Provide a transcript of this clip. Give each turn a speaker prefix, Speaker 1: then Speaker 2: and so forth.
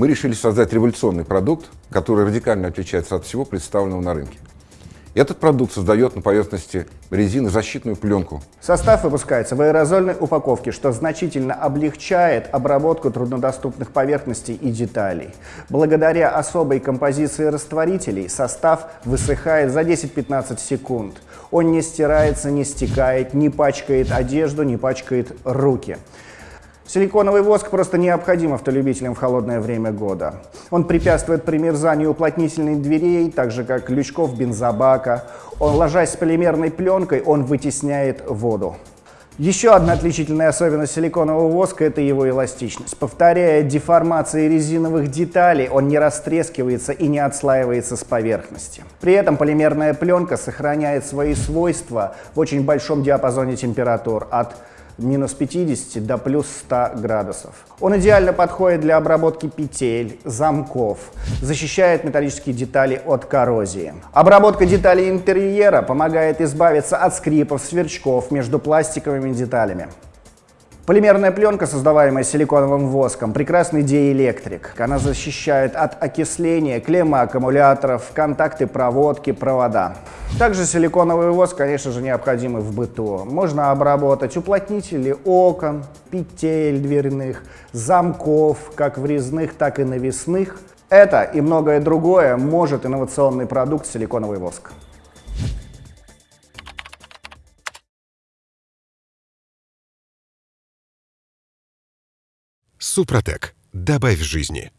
Speaker 1: мы решили создать революционный продукт, который радикально отличается от всего представленного на рынке. Этот продукт создает на поверхности резины защитную пленку.
Speaker 2: Состав выпускается в аэрозольной упаковке, что значительно облегчает обработку труднодоступных поверхностей и деталей. Благодаря особой композиции растворителей состав высыхает за 10-15 секунд. Он не стирается, не стекает, не пачкает одежду, не пачкает руки. Силиконовый воск просто необходим автолюбителям в холодное время года. Он препятствует примерзанию уплотнительных дверей, так же как лючков бензобака. Он, ложась с полимерной пленкой, он вытесняет воду. Еще одна отличительная особенность силиконового воска – это его эластичность. Повторяя деформации резиновых деталей, он не растрескивается и не отслаивается с поверхности. При этом полимерная пленка сохраняет свои свойства в очень большом диапазоне температур от минус 50 до плюс 100 градусов. Он идеально подходит для обработки петель, замков, защищает металлические детали от коррозии. Обработка деталей интерьера помогает избавиться от скрипов, сверчков между пластиковыми деталями. Полимерная пленка, создаваемая силиконовым воском, прекрасный диэлектрик. Она защищает от окисления, клемма аккумуляторов, контакты проводки, провода. Также силиконовый воск, конечно же, необходимый в быту. Можно обработать уплотнители окон, петель дверных, замков, как врезных, так и навесных. Это и многое другое может инновационный продукт силиконовый воск.
Speaker 3: Супротек. Добавь жизни.